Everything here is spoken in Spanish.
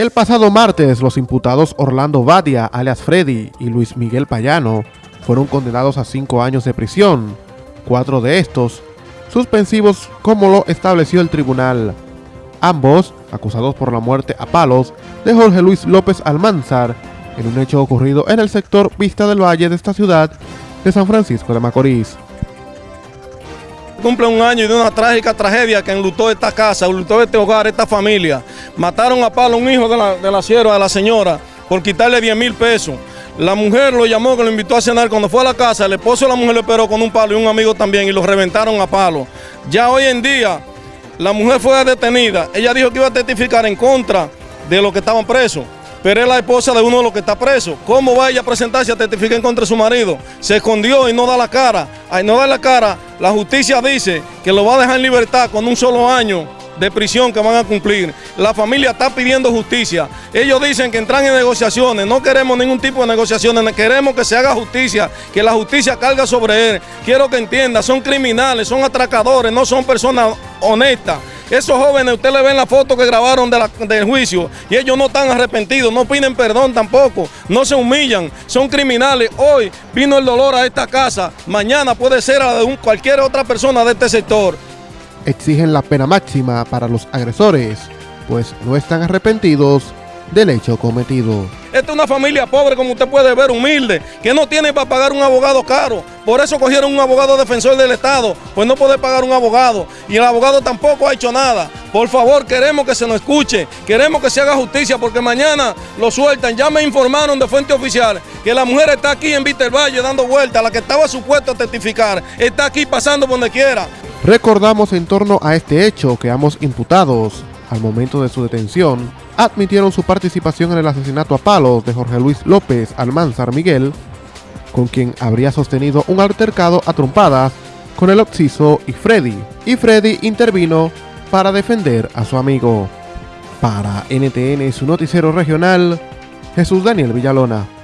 El pasado martes, los imputados Orlando Badia, alias Freddy, y Luis Miguel Payano fueron condenados a cinco años de prisión, cuatro de estos suspensivos como lo estableció el tribunal. Ambos, acusados por la muerte a palos de Jorge Luis López Almanzar, en un hecho ocurrido en el sector Vista del Valle de esta ciudad de San Francisco de Macorís. Cumple un año de una trágica tragedia que enlutó esta casa, enlutó este hogar, esta familia. Mataron a palo un hijo de la, de la sierva, de la señora, por quitarle 10 mil pesos. La mujer lo llamó, que lo invitó a cenar. Cuando fue a la casa, el esposo de la mujer le esperó con un palo y un amigo también y lo reventaron a palo. Ya hoy en día, la mujer fue detenida. Ella dijo que iba a testificar en contra de los que estaban presos pero es la esposa de uno de los que está preso. ¿Cómo va ella a presentarse a testificar en contra de su marido? Se escondió y no da la cara. Al no da la cara, la justicia dice que lo va a dejar en libertad con un solo año de prisión que van a cumplir. La familia está pidiendo justicia. Ellos dicen que entran en negociaciones. No queremos ningún tipo de negociaciones. Queremos que se haga justicia, que la justicia carga sobre él. Quiero que entienda, son criminales, son atracadores, no son personas honestas. Esos jóvenes, usted le ven la foto que grabaron del juicio y ellos no están arrepentidos, no piden perdón tampoco, no se humillan, son criminales. Hoy vino el dolor a esta casa, mañana puede ser a de cualquier otra persona de este sector. Exigen la pena máxima para los agresores, pues no están arrepentidos del hecho cometido. Esta es una familia pobre, como usted puede ver, humilde, que no tiene para pagar un abogado caro. Por eso cogieron un abogado defensor del Estado, pues no puede pagar un abogado. Y el abogado tampoco ha hecho nada. Por favor, queremos que se nos escuche, queremos que se haga justicia, porque mañana lo sueltan. Ya me informaron de fuente oficial que la mujer está aquí en Valle dando vueltas, la que estaba supuesta a testificar, está aquí pasando por donde quiera. Recordamos en torno a este hecho que ambos imputados, al momento de su detención, admitieron su participación en el asesinato a palos de Jorge Luis López Almanzar Miguel, con quien habría sostenido un altercado a trompadas con el Oxiso y Freddy, y Freddy intervino para defender a su amigo. Para NTN, su noticiero regional, Jesús Daniel Villalona.